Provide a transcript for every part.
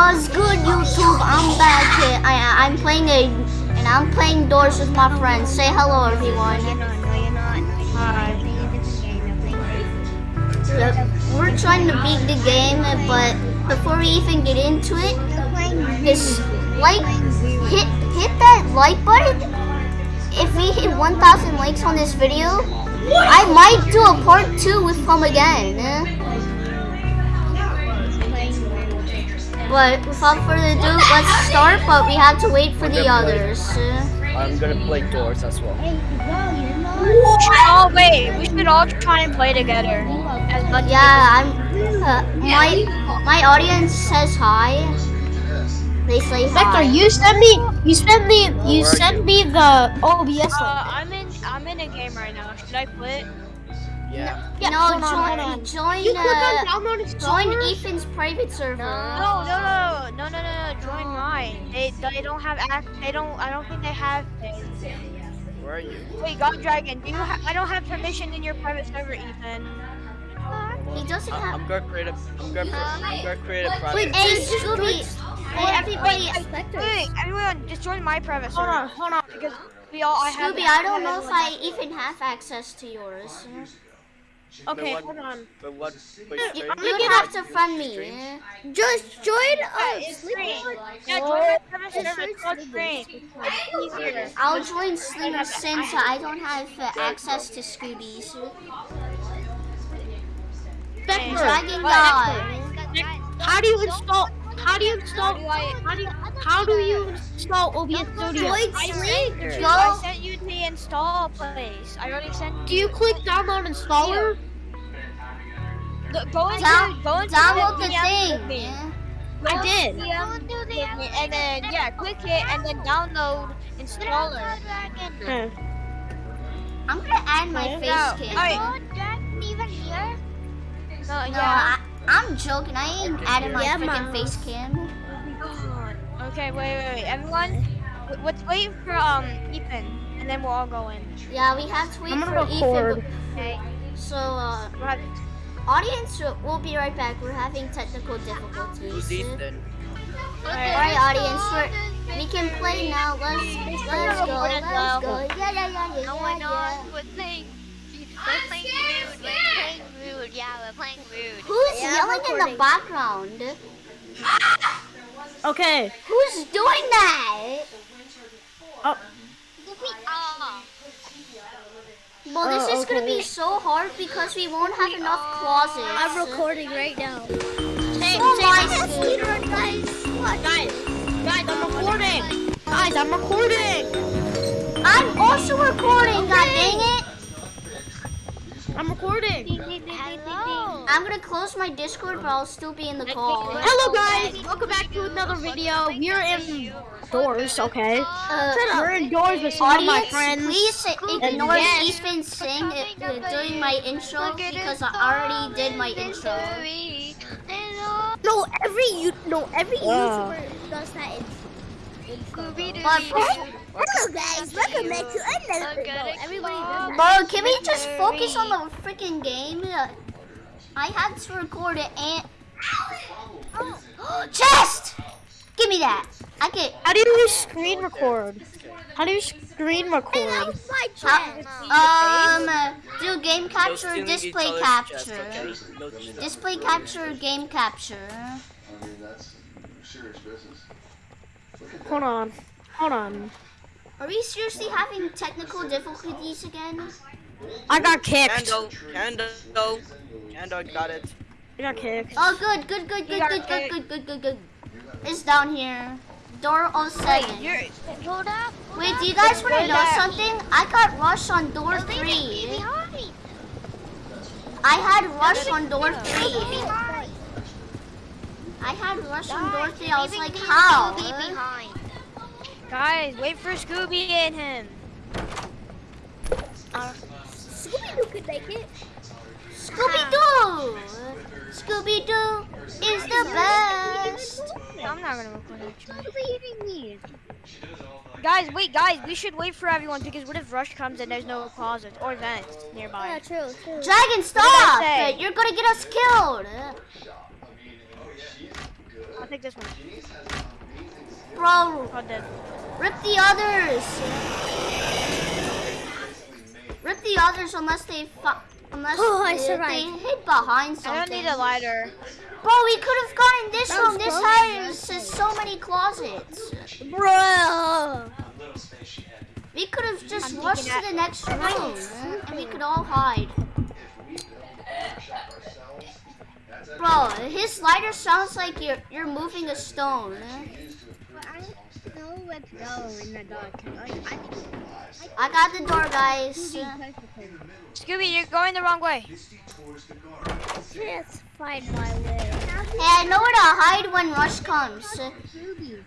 What's good, YouTube? I'm back. Here. I I'm playing a and I'm playing doors with my friends. Say hello, everyone. Hi. Yep. We're trying to beat the game, but before we even get into it, just like hit hit that like button. If we hit 1,000 likes on this video, I might do a part two with him again. Eh? But without further ado, let's start. But we have to wait for the others. I'm gonna play doors as well. Oh wait, we should all try and play together. As Yeah, I'm. Uh, my my audience says hi. They say hi. Vector, you send me, you send me, you Where are send me the OBS Uh. I'm in. I'm in a game right now. Should I quit? Yeah. Yeah, no, hold on, join, hold on. join, You click on uh, download join. Ethan's private server. No, no, no, no, no, no, no. Join mine. They they don't have act. They don't. I don't think they have. Where are you? Wait, God Dragon, do you? Ha I don't have permission in your private server, Ethan. He doesn't I- have. I'm gonna create a. I'm gonna. I'm gonna create a private. Wait, hey Scooby. Hey everybody. Wait, everyone, just join my private server. Hold on, hold on. Because we all. I have. Scooby, I don't know if I even have access to yours. Okay, what- hold on. But what? Wait, You, straight- you would have to fund me. Just join Yeah, it's. Yeah, join my private server. It's called free. It's easier. I'll join Slinger since I don't have uh, access to Scoobies. Vector, Dragon God. how do you install? How do you install? How do you, how do you install OBS Studio? I sent, you, Go. Install place. I already sent Do you click download installer? Go, go into, Down, go into download the VM with me. thing. Go I did. into me, And then, yeah, click it and then download installer. Hmm. I'm gonna add my face No, cam. alright. No, No, yeah. I, I'm joking. I ain't adding my Yeah, freaking face cam. Okay, wait, wait, wait. Everyone, w- let's wait for um Ethan, and then we'll all go in. Yeah, we have to wait I'm for gonna record. Ethan. Okay. So, uh, We'll audience, we'll be right back. We're having technical difficulties. Who's difficulties. Ethan? Alright, audience, we're, we can play now. Let's let's go. Let's go. Yeah, yeah, yeah, yeah, yeah, yeah. We're playing. We're playing rude. We're playing rude. Yeah, we're playing rude. Who's Yeah, I'm yelling in the background? Okay. Who's doing that? Oh, Well, this Oh, is gonna be so hard because we won't have enough closets. I'm recording right now. Hey, Oh my guys, guys, guys, I'm recording. Guys, I'm recording. I'm also recording. God dang it! I'm recording. hello. I'm gonna close my Discord, but I'll still be in the call. Hello guys, welcome back to another video. We're indoors, okay? Uh, We're indoors with some of my friends. please ignore yes. Ethan sing uh, uh, during my intro because I already did my intro. Hello. No, every you no every Wow. YouTuber does that. In, Scooby But, Hello guys, welcome back to another Look at it Everybody does bro, can we just focus on the freaking game? I had to record it and. oh. Chest! Give me that. I can. How do you screen record? How do you screen record? How, um, uh, do game No capture, stealing display each other's capture. chest, okay? No cheating. Display capture, game capture. I mean, that's serious business. Hold on, hold on. Are we seriously having technical difficulties again? I got kicked. Candle, candle, candle, got it. I got kicked. Oh, good, good, good, good, good, good, good, good, good, good. It's down here. Door 07. you're, Hold up. Wait, do you guys want to know that? something? I got rush on door Leave it 3. behind. I had rush on door 3. Behind. I had rush on door 3. I was like, how? Scooby behind. Guys, wait for Scooby and him. Uh, Scooby-Doo could make it. Scooby-Doo! Scooby-Doo is the best. I'm not gonna record actually. Who's eating me? Guys, wait, guys, we should wait for everyone because what if Rush comes and there's no closets or vents nearby? true, true. Dragon, stop! You're gonna get us killed. I'll take this one. Bro, Oh, dead. Rip the others. Rip the others unless they fi- unless Oh, I they, survived. they hid behind something. I don't need a lighter. Bro, we could have gotten this That room. was This close. has so many closets. Bro. We could have just I'm rushed to the next room and we could all hide. Bro, his lighter sounds like you're you're moving a stone. I don't know where to go in the dark. I, I got the door, guys. Scooby, you're going the wrong way. Let's find my way. Hey, I know where to hide when Rush comes.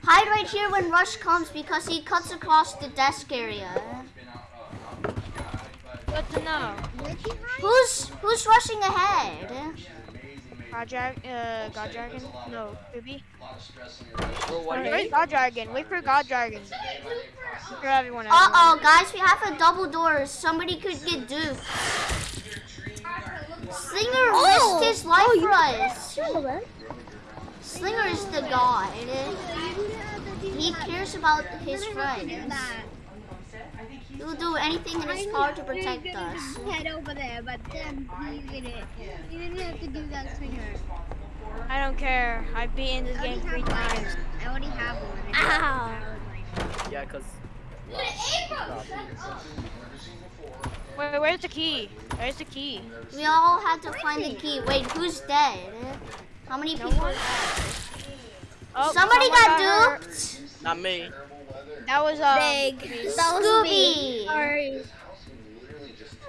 Hide right here when Rush comes because he cuts across the desk area. Good to know. Who's who's rushing ahead? God uh, God Dragon? No, Scooby. Bro, what do Where's you God Dragon? Wait for God Dragon. Wait for everyone. Uh oh, guys, we have a double door. Somebody could get duped. Slinger Oh! risked his life for us. Slinger is the god. He cares about his friends. He will do anything in his power to protect us. Head over there, but then he did it. You didn't have to do that swinger. I don't care. I've beaten this game three times. I already have one. Ow! Yeah, cause Wait, where's the key? Where's the key? We all had to find the key. Wait, who's dead? How many No people? one? Oh, Somebody someone got duped. not me. That was um. Big. Scooby. Sorry.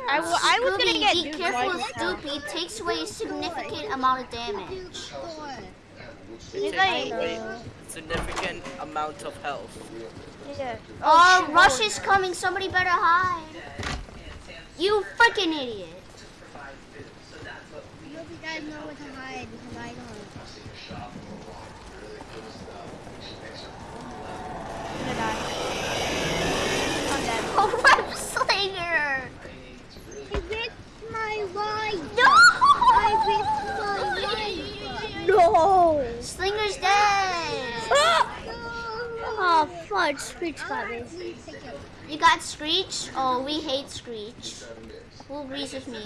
I, w- I was gonna get be careful right with now. It takes away a significant amount of damage. He's Take like, away significant amount of health. yeah. Oh, shoot. Rush is coming. Somebody better hide. You freaking idiot. I hope you guys know where to hide because I don't. I'm gonna die. I'm dead. Oh, Web Slinger. I risked my life. No. I risked my life. No. Slinger's dead. Oh, fudge. Screech got me. You got Screech? Oh, we hate Screech. Who agrees with me?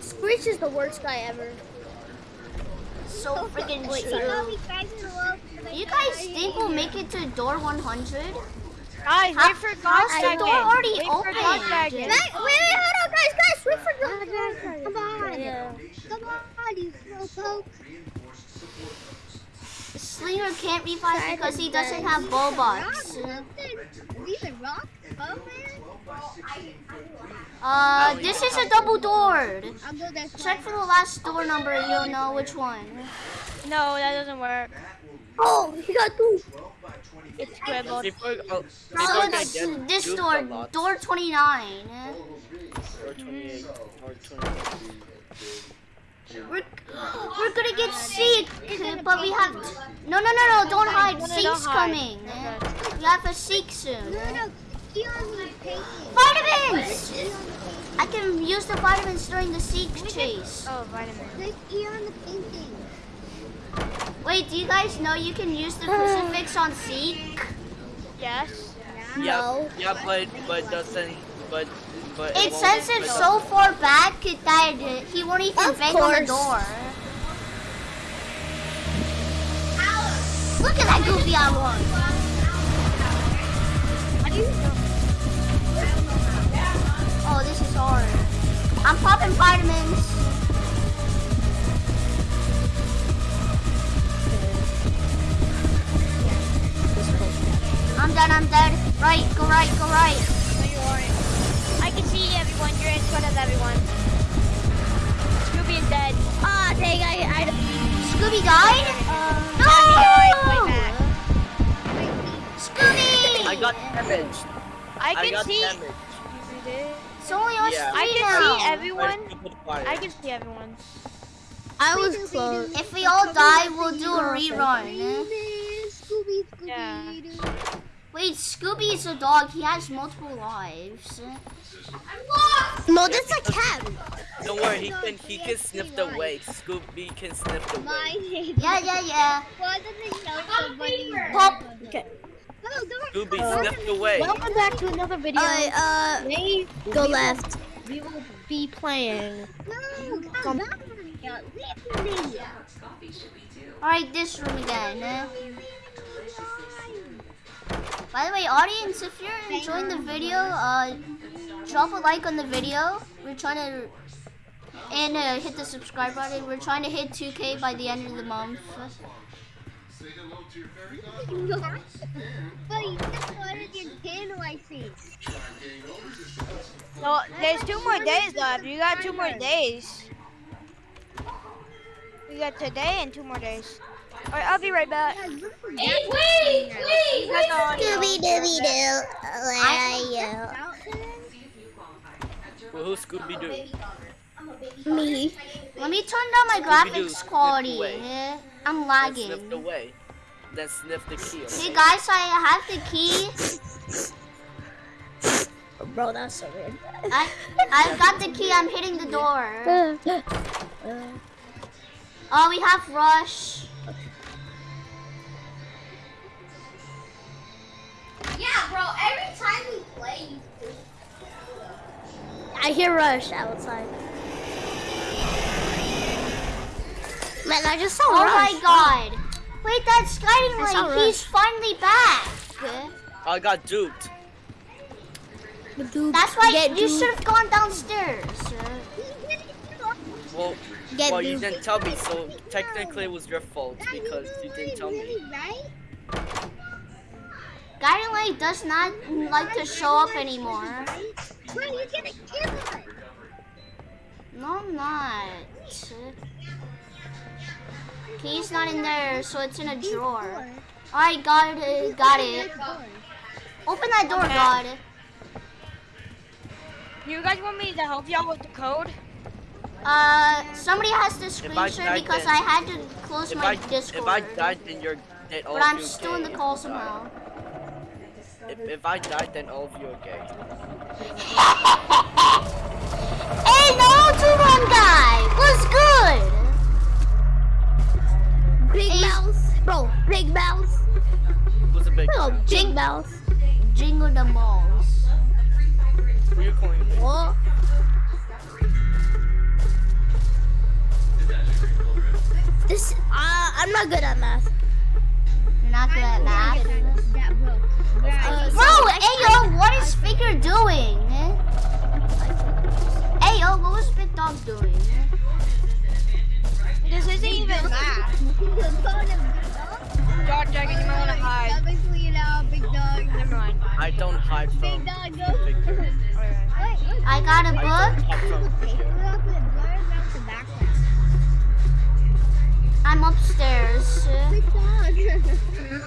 Screech is the worst guy ever. So freaking Wait, true. You guys think we'll make it to door 100? Guys, How- wait for God how's the door already wait for God open? Wait, wait, wait, hold on, guys, guys, wait for the. Come on. Come on, you slowpoke. Slinger can't be revive because he doesn't have Bulbox. Leave a rock? Oh. Uh, this is a double door. I'll go there. Check for the last door number and you'll know which one. No, that doesn't work. Oh, he got two. It's scribbled. People, oh, So it's this door, door 29. Door 28, door 28. We're, we're gonna get Seek, but we have. No, no, no, no, don't hide. No, no, Seek's coming. Okay. We have a Seek soon. No, no, he on me painting. Vitamins! I can use the vitamins during the Seek chase. Oh, vitamin. Click on the painting. Wait, do you guys know you can use the crucifix on Seek? Yes. Yeah, yeah, but but doesn't but but It won't- sends it so far back that he won't even bang on the door. Look at that goofy I was. Oh, this is hard. I'm popping vitamins. I'm done, I'm dead. Right, go right, go right. See everyone. You're in front of everyone. Scooby is dead. Ah, dang, I, I, Scooby died? Way no! back. Scooby! I got damaged. I I can got see. damaged. It's only us Yeah. I can now. see everyone. By. I can see everyone. I was close. If we all die, we'll do a rerun. Scooby, Scooby, Yeah. Doo. Wait, Scooby is a dog. He has multiple lives. I'm lost! No, that's a cat. Don't worry, he can he can sniff the way. Scooby can sniff the way. My name. Yeah, yeah, yeah. Was Pop. Okay. Scooby, sniffed away. Welcome back to another video. Alright, uh, Today go we left. Will, we will be playing. No, come Some, Alright, this room again. By the way, audience, if you're enjoying the video, uh, drop a like on the video. We're trying to, and uh, hit the subscribe button. We're trying to hit 2K by the end of the month. Say hello to your fairy godmother. But you just wanted your candle, I see. Try getting over this. So there's two more days left. You got two more days. You got today and two more days. Alright, I'll be right back. Hey, wait, wait, oh, You guys Scooby Dooby Doo, where are you? Well, who's Scooby Doo? Me. Let me turn down my graphics quality. away. I'm Then lagging. sniffed away. Then sniff the key. Hey Okay? guys, I have the key. bro, that's so weird. I I've got the key. I'm hitting the door. Oh, we have Rush. Yeah, bro, every time we play, you I hear Rush outside. Man, I just saw Oh my god. Wait, that's Guiding I Light. He's finally back. I got duped. That's why Get you should have gone downstairs. Well, Get well, you didn't tell me, so technically it was your fault because you didn't tell me. right? Guiding Light does not like to show up anymore. Bro, you're gonna kill us. No, I'm not. Key's not in there, so it's in a drawer. Alright, uh, got it. Got it. Open that door, God. You guys want me to help y'all with the code? Uh, somebody has to I screen share because then- I had to close my I Discord. if I died, then you're then all but I'm still in the call somehow. If, if I died, then all of you are gay. Hey, no, two one guy. What's good? Big Hey. mouse, bro. Big mouse. Who's a big? Bro, guy? big mouse. Jingle the balls. Who you calling big? What? This, uh, I'm not good at math. You're not good at math. Yeah, bro. Uh, Bro, hey yo, what is Figure doing? Hey yo, what was Big Dog doing? This isn't even math. Dog Dragon, you might want to hide. you know, big dog. Never mind. I don't hide from Big dog, go. big guy. Alright. Wait, wait. I got a book. I'm upstairs.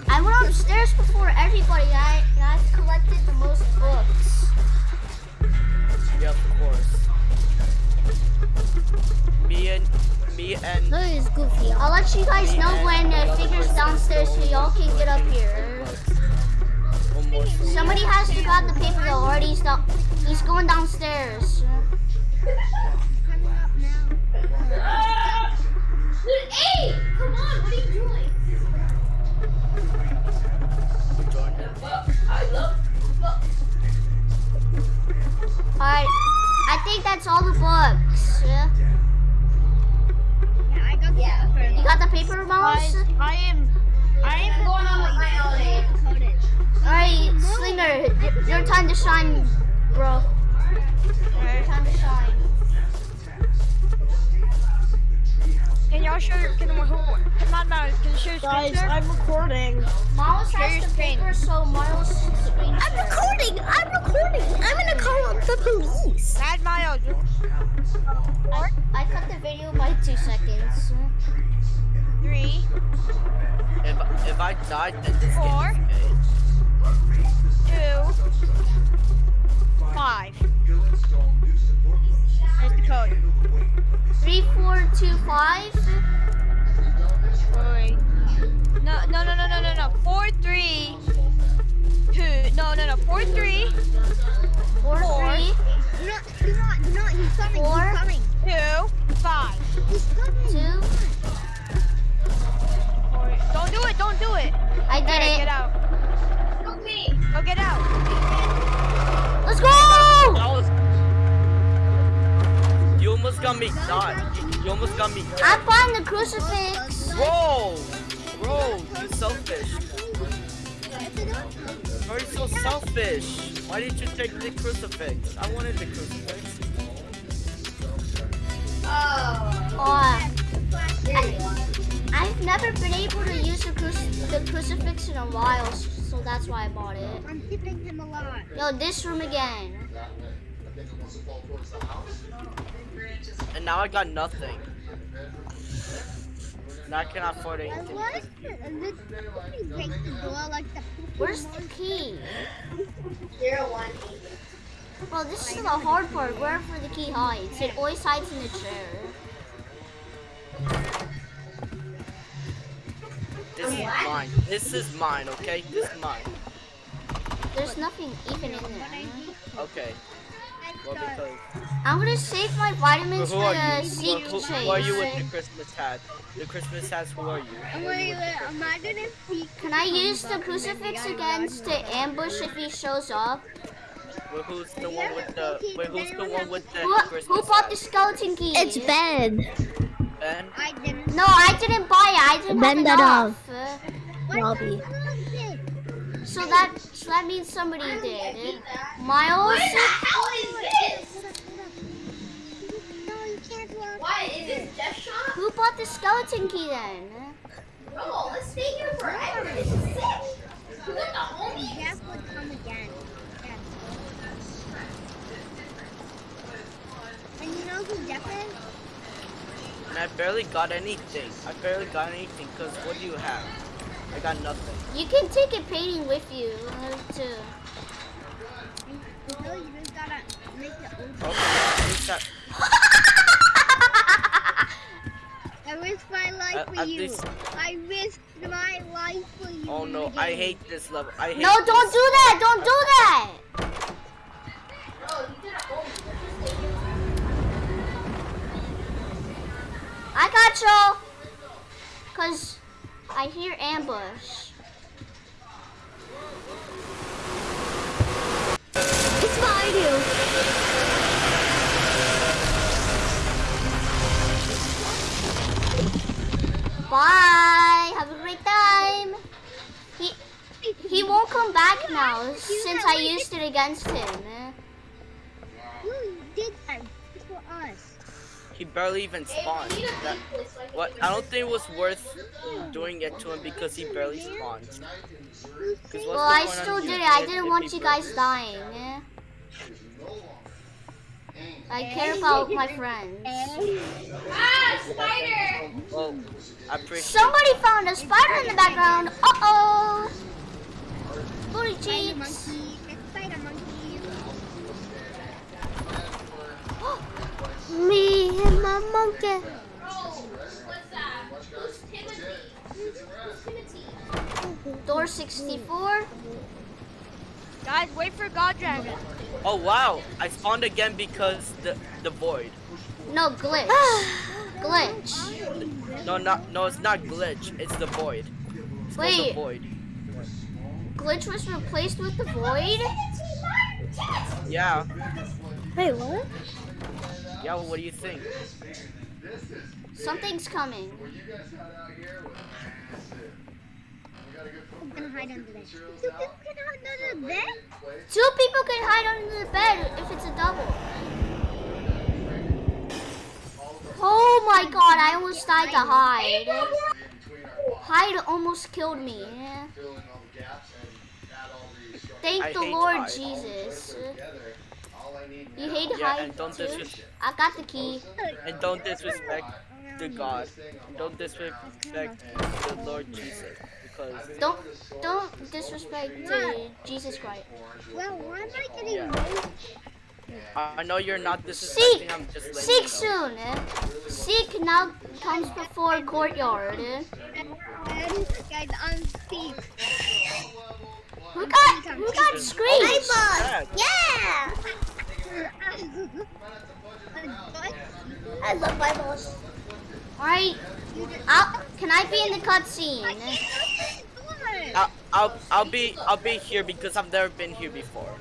I went upstairs before everybody. I I've collected the most books. Yeah, of course. Me and me and Look at this goofy. I'll let you guys know when uh, Figure's downstairs so y'all can get up here. Somebody has to grab the paper though, or he's down. He's going downstairs. Coming up now. Dude, hey! Come on, what are you doing? Alright, I think that's all the books. Yeah, I got the yeah. You got the paper mouse? Guys, I am, I am going on with my own. Alright, Slinger, your time to shine, bro. Your time to shine. Can y'all show your, can who, not Mouse, can you show your Guys, share? I'm recording. Miles Share has your the screen. paper, so Miles screen I'm share. recording. I'm recording. I'm gonna call up the police. Mad Miles. I, I cut the video by two seconds. Three, If if I died, then this Four. game is two, five. There's the code. Three, four, two, five. Wait, wait. No, no, no, no, no, no, no. Four, three, two. No, no, no. Four, three, Four, Four. three, Do not, do not, do not. He's coming. Four. He's coming. two, five. He's coming. two. Four. Don't do it. Don't do it. I did Alright, it. get out. Go get out. Let's go! That was. You almost got me done. You, you almost got me. I found the crucifix. Bro, bro, You're selfish. Bro, you're so selfish. Why did you take the crucifix? I wanted the crucifix. Oh, uh, I, I've never been able to use the, cruci- the crucifix in a while, so that's why I bought it. I'm tipping him a lot. Yo, this room again. And now I got nothing. Now I cannot afford I anything. was the door like the Where's the key? Zero one. Well, this is the hard part, wherever the key hides. It always hides in the chair. This is mine. This is mine, okay? This is mine. There's nothing even in there. Okay. Well, because. I'm gonna save my vitamins Who for are the you? seek Who, chase. who are you with the Christmas hat? The Christmas hat, who are you? I'm gonna, am I gonna see? Can I use the crucifix against to ambush if he shows up? Wait, who's the one with the. Wait, who's the one with the Who, Christmas who bought the skeleton key? It's Ben. Ben? I didn't. No, I didn't buy it. I didn't Bend have it enough. Uh, what Robbie. the hell is it? So that so that means somebody did. Miles. Hold up, hold up. No, you can't walk. Why is this Jeff Shop? Who bought the skeleton key then? Bro, let's stay here forever. This is sick. You got the homies. Jeff would come again. Yes. And you know who Jeff is? And I barely got anything. I barely got anything, because what do you have? I got nothing. You can take a painting with you uh, too. No, you just gotta make it open. Okay, risked my life At- for at you. least- I risked my life for you. oh no, the I hate this level. I hate No, don't this. do that! Don't do that! I got you. Cause I hear ambush. It's behind you. Bye. Have a great time. He he won't come back now since I used it against him. You did that for us. He barely even spawned. That, what? I don't think it was worth doing it to him because he barely spawned. Well, I still did it. I didn't want you guys dying. I care about my friends. Ah, spider! Well, I appreciate Somebody found a spider in the background. Uh oh. Booty cheeks. spider monkey. Me and my monkey. What's that? Who's Timothy? Who's Timothy? Door 64. Guys, wait for God Dragon. Oh wow, I spawned again because the the void. No, glitch. glitch. No, not no, it's not glitch. It's the void. It's called the Wait. void. Glitch was replaced with the void? Yeah, Wait, what? yeah. What do you think? Something's coming. I'm gonna hide under there. You can hide under there? Two people can hide under the bed if it's a double. Oh my god, I almost died to hide. Hide almost killed me. Thank the Lord. Jesus. You hate Yeah, hide and don't too? I got the key. and don't disrespect the God. Don't disrespect the Lord Jesus because Don't don't disrespect to Jesus Christ. Well, why am I getting Yeah. no? I I know you're not Seek! disrespecting. I'm just letting Seek you know. soon. eh? Seek now comes before courtyard. eh? And guys, I'm Steve. Who got who got screamed? Yeah. Yeah. I love my boss. Alright. I'll- Can I be in the cutscene? I'll, I'll I'll be I'll be here because I've never been here before.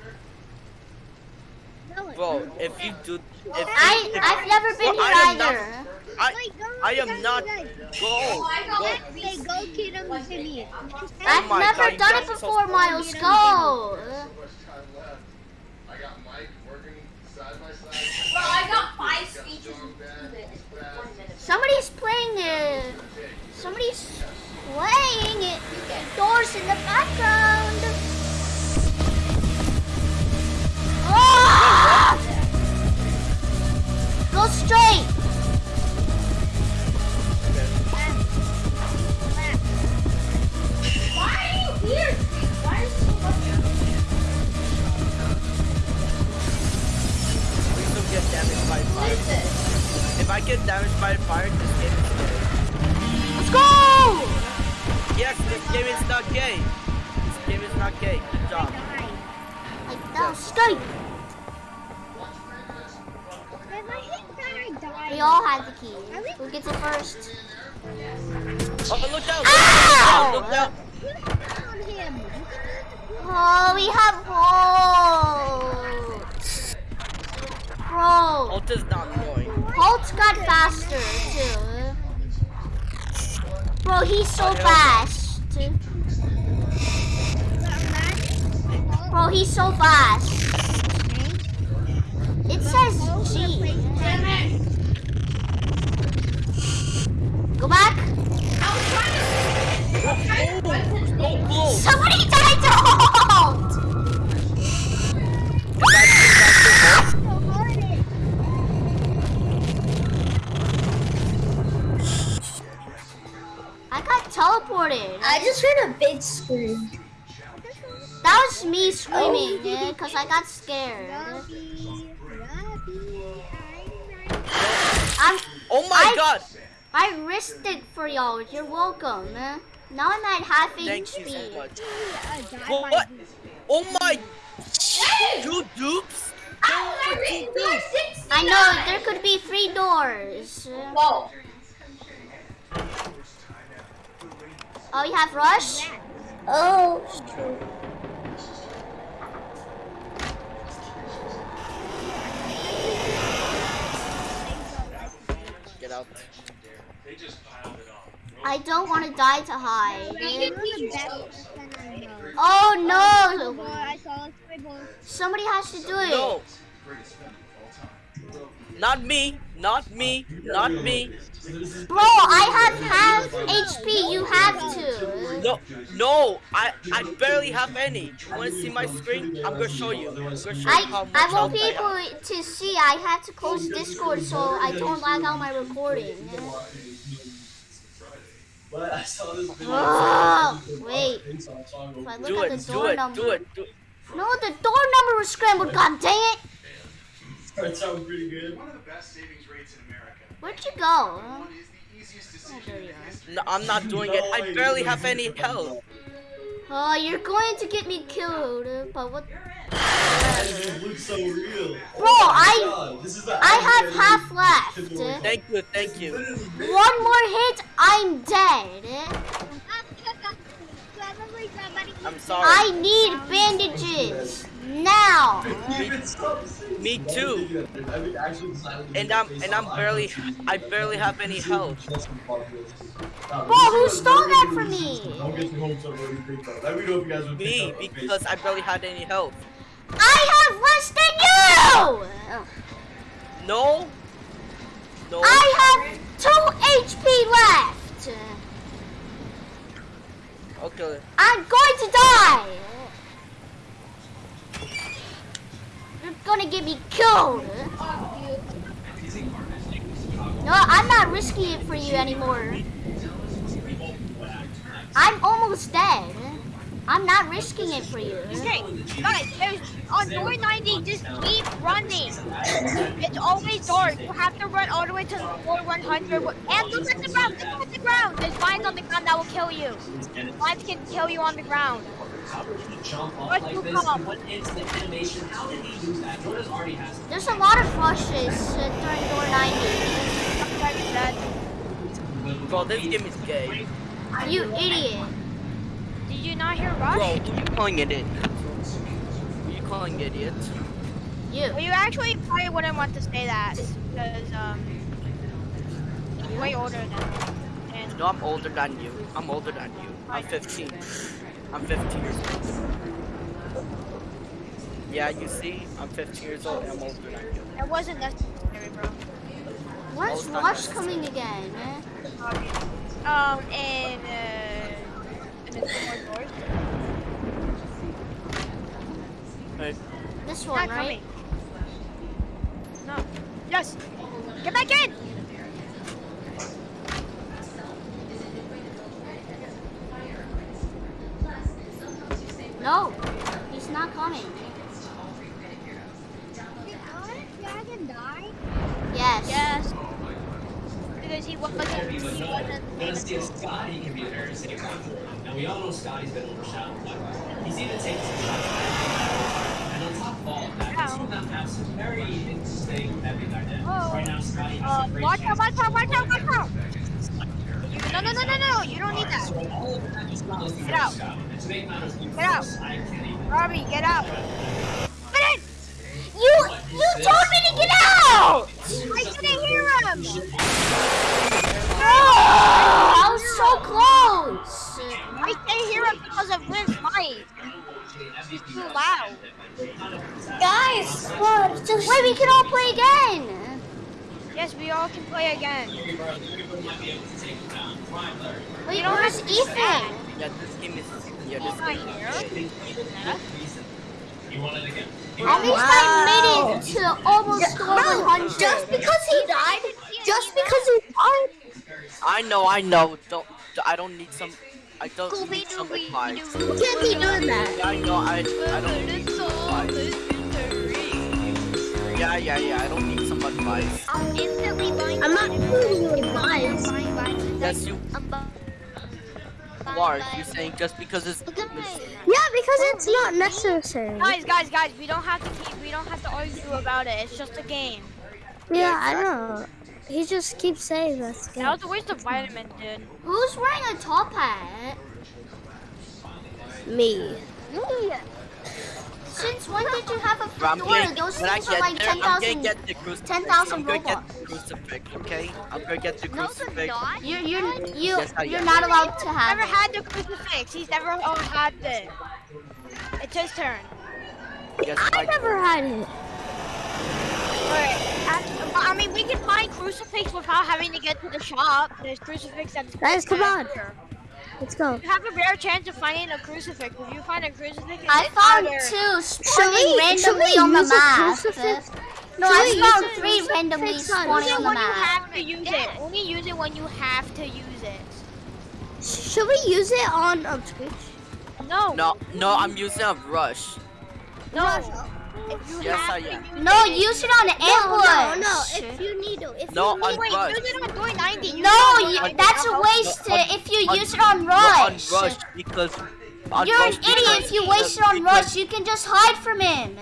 Bro, if you do, if you, I if, I've never been Well, here I not- either. I Wait, I am not. guys. Go, go. Hey, go him to me. I've oh my never God, done it are so before. Miles. Go. First. I got Mike working side by side. Bro, I got five speeches Dog bad, bad. Somebody's playing it. Somebody's playing it. Doors in the background. Faster too. Bro, he's so fast. Bro, he's so fast. It says G. Go back. Oh, oh, oh, Somebody died teleported. I just heard a big scream. That was me screaming, yeah, cause I got scared. I'm, Oh my I- god! I risked it for y'all. You're welcome. eh? Now I'm at half Thank you so much. What? What? Oh my! Two dupes? I know there could be three doors. Whoa. Oh, you have rush? Oh. Get out. I don't want to die to hide. You're the best person I know. Oh no! Boy, I saw a scribble. Somebody has to do it. No! Not me! Not me! Not me! Bro, I have half HP. You have to. No! No! I I barely have any. You wanna see my screen? I'm gonna show you. I'm gonna show you I I won't be able to see. I had to close Discord so I don't lag out my recording. But I saw this video. Oh, wait. If I look Do at it, the do door it, number. do it, do it. No, the door number was scrambled. God dang it! That sounds pretty good. One of the best savings rates in America. Where'd you go? One is the easiest decision there in you are. history. No, I'm not doing it. I barely have any health. Oh, you're going to get me killed. But what? It looks so real. Bro, oh I God, this is the I have half left. Thank you, thank you. One more hit, I'm dead. Probably somebody. I'm sorry. I need bandages now. Even stop saying Me too. I mean, actually silently And I'm and I'm barely I barely have any health. Bro, who stole that from me? Don't get your hopes up what you think of. Let me know if you guys would Me pick because I barely had any health. I have less than you. No. No. I have two HP left. Okay. I'm going to die. You're gonna get me killed. No, I'm not risking it for you anymore. I'm almost dead. I'm not risking it for you. Okay, guys, there's on door 90, just keep running. It's always dark. You have to run all the way to floor 100. And look at the ground, look at the ground. There's vines on the ground that will kill you. Vines can kill you on the ground. How did he jump off Let's like move this? on. What instant animation? How did he do that? Jordan already has. There's a lot of rushes uh, during door 90. Bro, this game is gay. You idiot. Did you not hear Rush? Bro, who you calling idiot? Who you calling idiot? You. Well, you actually probably wouldn't want to say that because um, you're way older than me. And No, I'm older than you. I'm older than you. I'm 15. I'm 15 years old. Yeah, you see, I'm 15 years old and I'm older than you. that wasn't necessary, bro. When's All Rush coming again? eh? Um, and uh, and then two. Hey, This Not one, right? coming. No. Yes. Get back in. No, he's not coming. Dragon die? Yes. Yes. Because he wasn't. But He no, wasn't. but see, Scotty can be a very safe one. And we all know Scotty's been overshadowed. But he's even taken some shots. And on top of all of that, Ow. two of them have some very interesting heavy dynamics. Oh. Right now, Scotty has Uh, a great watch out! Watch out! Watch out! Watch out! No, no, no, no, no! You don't need that. Get out. Get out. Robbie, get out. I know, Don't. I don't need some. I don't Scooby need some Dooby advice. who can't be doing that? Yeah, I know. I. I don't need some advice. Yeah, yeah, yeah. I don't need some advice. I'm instantly buying. I'm not giving you advice. Buying, buying. Yes, you I'm buying, are. You're saying just because it's. Look at it's- me. Yeah, because it's not necessary. Guys, guys, guys, we don't have to keep, we don't have to argue about it. It's just a game. Yeah, I know. He just keeps saying this. That was a waste of vitamin, dude. Who's wearing a top hat? Me. Since when did you have a Bro, I'm fedora? gonna, Those when I things are like there, I'm gonna 10,000. get the crucifix. 10,000 I'm gonna get Robux. the crucifix, okay? I'm gonna get the No, the crucifix. dot. You you you, yes, you're am. not allowed to have Never it. had the crucifix. He's never had it. It's his turn. Yes, I never had it. Alright. I mean, we can find crucifix without having to get to the shop. There's crucifix at the Guys, come on. here. Let's go. You have a rare chance of finding a crucifix. If you find a crucifix, I it's found either- two Should spawning we, should randomly on the map. No, Should I found three crucifix randomly on- Use spawning it on the when you map. have to use it. Only use it when you have to use it. Should we use it on um, Twitch? No. No, no, I'm using a rush. No. If you Yes, have I am. No, it, use it on ambush. No, no, no. If you need to, if No, you on need Wait, rush. use it on Dory 90. No, you, that's a I'll- waste on- if you on- use it on No, on rush. rush because. On You're an rush idiot because- if you waste it on rush. You can just hide from him.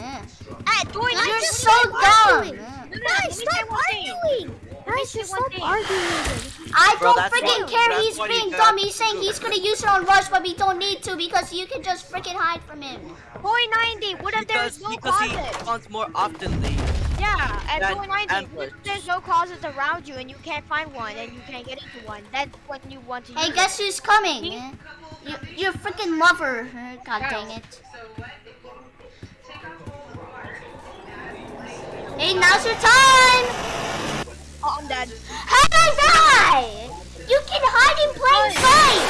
At Dory 90. You're so dumb. thing. No, no, let me Guys, stop arguing. Let me Guys, just stop thing. arguing. I Bro, don't freaking why- care. that's He's being got dumb. He's saying he's gonna use it on rush, but we don't need to because you can just freaking hide from him. Dory 90. What if Because, there's no because he closet? spawns more oftenly. Yeah, at That Dory 90. ambush. What if there's no closets around you and you can't find one and you can't get into one? That's when you want to use Hey, it. guess who's coming? Me? You, you're freaking lover. God dang it. Hey, now's your time. Oh, I'm dead. How did I die? You can hide in plain sight.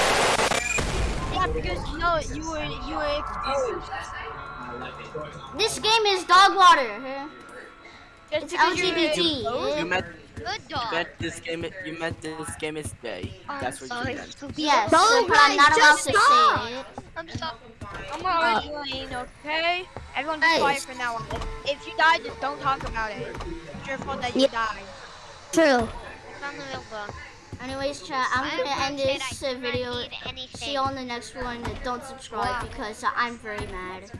Yeah, because no, you were you were exposed. This game is dog water. Just It's because you were LGBT. You meant, Good you dog. meant this game. You meant this game is gay. That's what you meant. Yes, No, but I'm not allowed to stop. say it. I'm sorry. I'm arguing, oh. okay? Everyone be Guys. quiet for now. If, if you die, just don't talk about it. It's your fault that you Yeah. died. True. I'm a little. Anyways, chat, I'm gonna end this uh, video. See you on the next one. Don't subscribe because uh, I'm very mad.